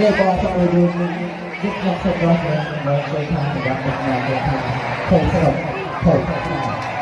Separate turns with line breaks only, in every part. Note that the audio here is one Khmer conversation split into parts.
នេះក៏ចូលរួមនឹងវិទ្យាសាស្ត្រ
របស់របស់ជួយថារបស់របស់ថាភូមិស្រុកភូមិស្រុក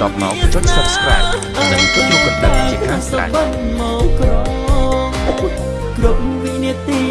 បន្ទាប់មកចុច Subscribe និងចុចរូបកណ្ដឹងជាការស្រេច
គ្រប់វិនាទី